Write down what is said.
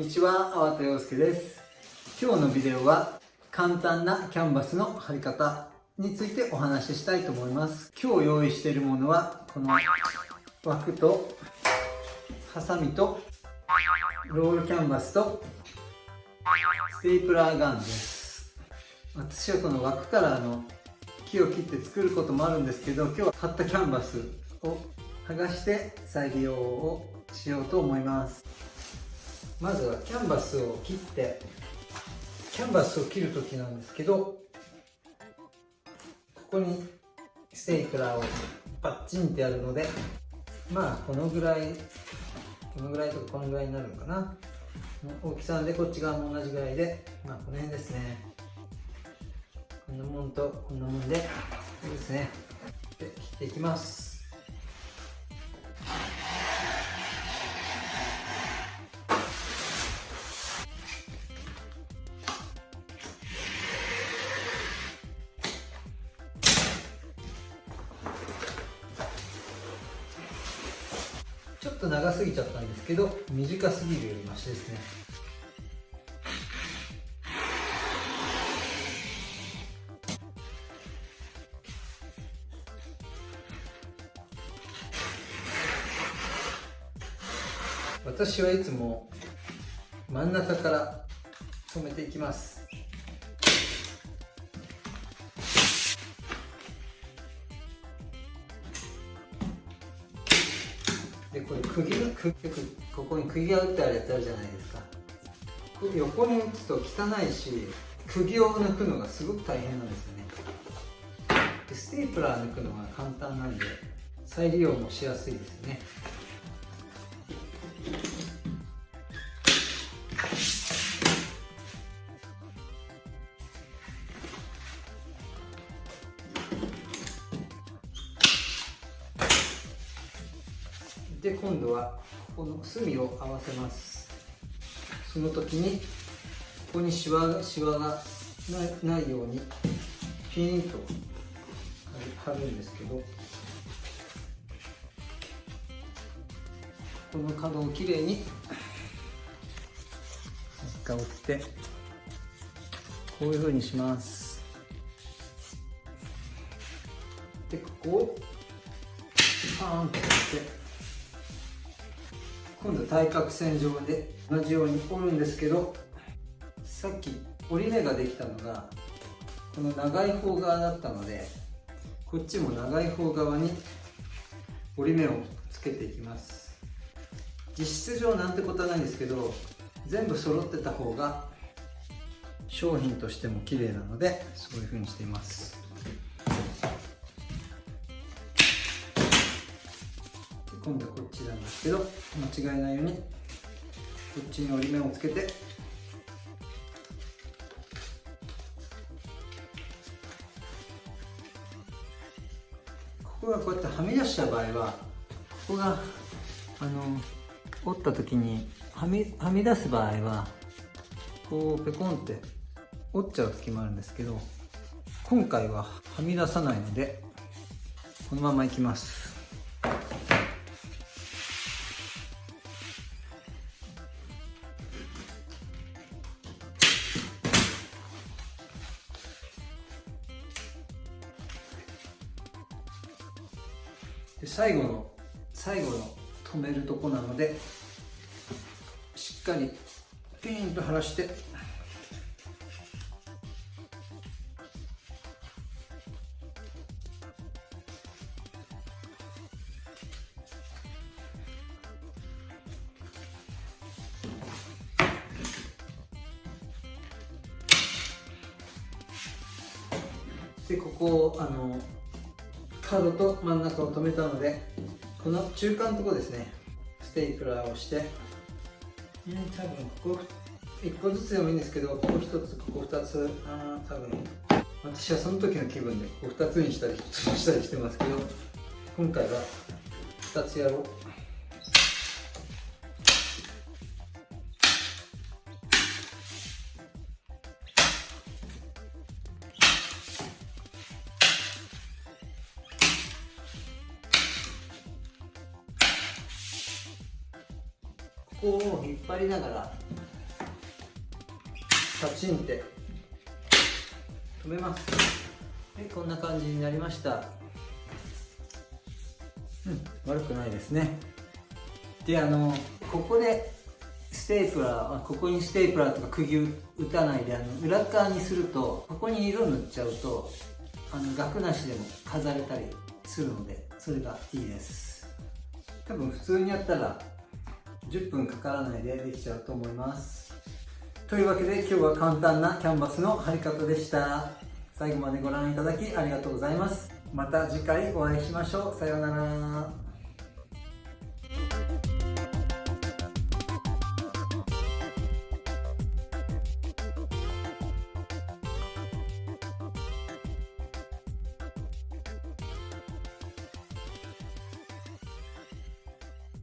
にちは、粟田洋介です。今日のビデオは簡単なキャンバスの貼り方についてお話ししたいと思います。今日用意しているものはこの枠とハサミとロールキャンバスとステープラーガンです。私はこの枠からあの木を切って作ることもあるんですけど今日は買ったキャンバスを剥がして再利用をしようと思いますまずはキャンバスを切ってキャンバスを切る時なんですけどここにステープラーをパッチンってやるのでまあこのぐらいこのぐらいとかこのぐらいになるのかな。大きさでこっち側も同じぐらいでまあこの辺ですね。こんなもんとこんなもんでいいですね。で切っていきます。ちょっと長すぎちゃったんですけど短すぎるよりマシですね。私はいつも真ん中から止めていきます。これ釘がくよくここに釘が打ってあるやつあるじゃないですか。これ横に打つと汚いし釘を抜くのがすごく大変なんですよね。でステープラー抜くのが簡単なんで再利用もしやすいですよね。で今度はこの隅を合わせます。その時にここにシワがシワがないないようにピーンと貼るんですけどこの角をきれいに一回折ってこういうふうにします。でここをパーンと折って今度対角線上で同じように折るんですけどさっき折り目ができたのがこの長い方側だったのでこっちも長い方側に折り目をつけていきます。実質上なんてことはないんですけど全部揃ってた方が商品としても綺麗なのでそういう風にしています。今度はこっちなんですけど間違えないようにこっちに折り目をつけてここがこうやってはみ出した場合はここがあの折った時にはみはみ出す場合はこうペコンって折っちゃう時もあるんですけど今回ははみ出さないのでこのままいきます。で最後の最後の止めるとこなのでしっかりピーンと張らしてでここをあの角と真ん中を留めたのでこの中間のところですね。ステープラーをして、うん、多分ここ。1個ずつでもいいんですけどここ1つここ2つ。あ多分。私はその時の気分でここ2つにしたり1つにしたりしてますけど今回は2つやろうここを引っ張りながらパチンって止めます。でこんな感じになりました。うん悪くないですね。であのここでステープラーここにステープラーとか釘打たないであの裏側にするとここに色塗っちゃうとあの額なしでも飾れたりするのでそれがいいです。多分普通にやったら10分かからないでできちゃうと思います。というわけで今日は簡単なキャンバスの貼り方でした。最後までご覧いただきありがとうございます。また次回お会いしましょう。さようなら。